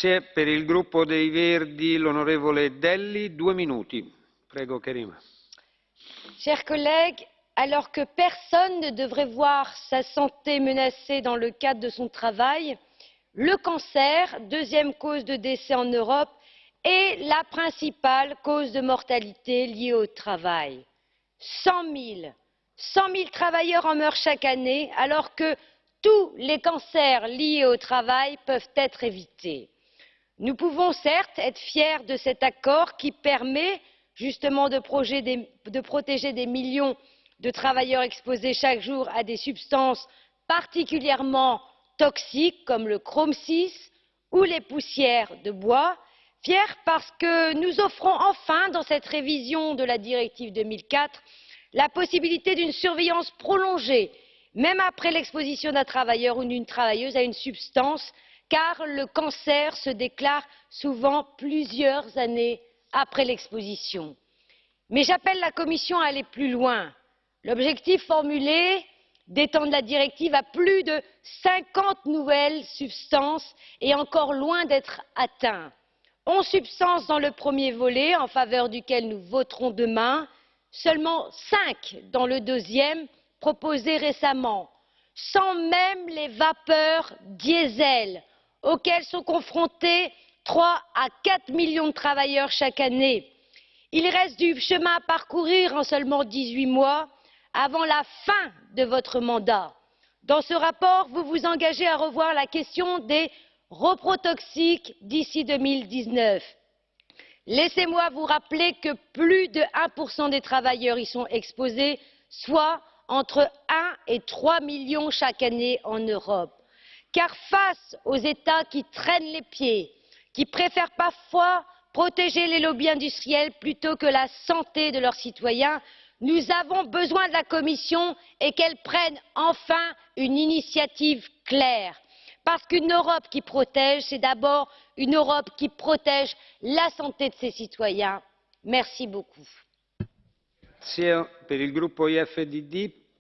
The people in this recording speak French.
Grazie. Per il Verdi, l'onorevole Delli, due minuti. Prego, Karima. Chers collègues, alors que personne ne devrait voir sa santé menacée dans le cadre de son travail, le cancer, deuxième cause de décès en Europe, est la principale cause de mortalité liée au travail. 100 000, 100 000 travailleurs en meurent chaque année, alors que tous les cancers liés au travail peuvent être évités. Nous pouvons certes être fiers de cet accord qui permet justement de, protéger des millions de travailleurs exposés chaque jour à des substances particulièrement toxiques comme le chrome six ou les poussières de bois. Fiers parce que nous offrons enfin dans cette révision de la directive deux mille quatre la possibilité d'une surveillance prolongée même après l'exposition d'un travailleur ou d'une travailleuse à une substance car le cancer se déclare souvent plusieurs années après l'exposition. mais j'appelle la commission à aller plus loin. L'objectif formulé d'étendre la directive à plus de cinquante nouvelles substances est encore loin d'être atteint. onze substances dans le premier volet en faveur duquel nous voterons demain. Seulement cinq dans le deuxième proposé récemment sans même les vapeurs diesel auxquelles sont confrontés trois à quatre millions de travailleurs chaque année. il reste du chemin à parcourir en seulement dix huit mois avant la fin de votre mandat. dans ce rapport vous vous engagez à revoir la question des reprotoxiques d'ici. deux mille dix neuf laissez moi vous rappeler que plus de un des travailleurs y sont exposés soit entre un et trois millions chaque année en europe. Car face aux états qui traînent les pieds qui préfèrent parfois protéger les lobbies industriels plutôt que la santé de leurs citoyens nous avons besoin de la commission et qu'elle prenne enfin une initiative claire parce qu'une europe qui protège c'est d'abord une europe qui protège la santé de ses citoyens. merci beaucoup.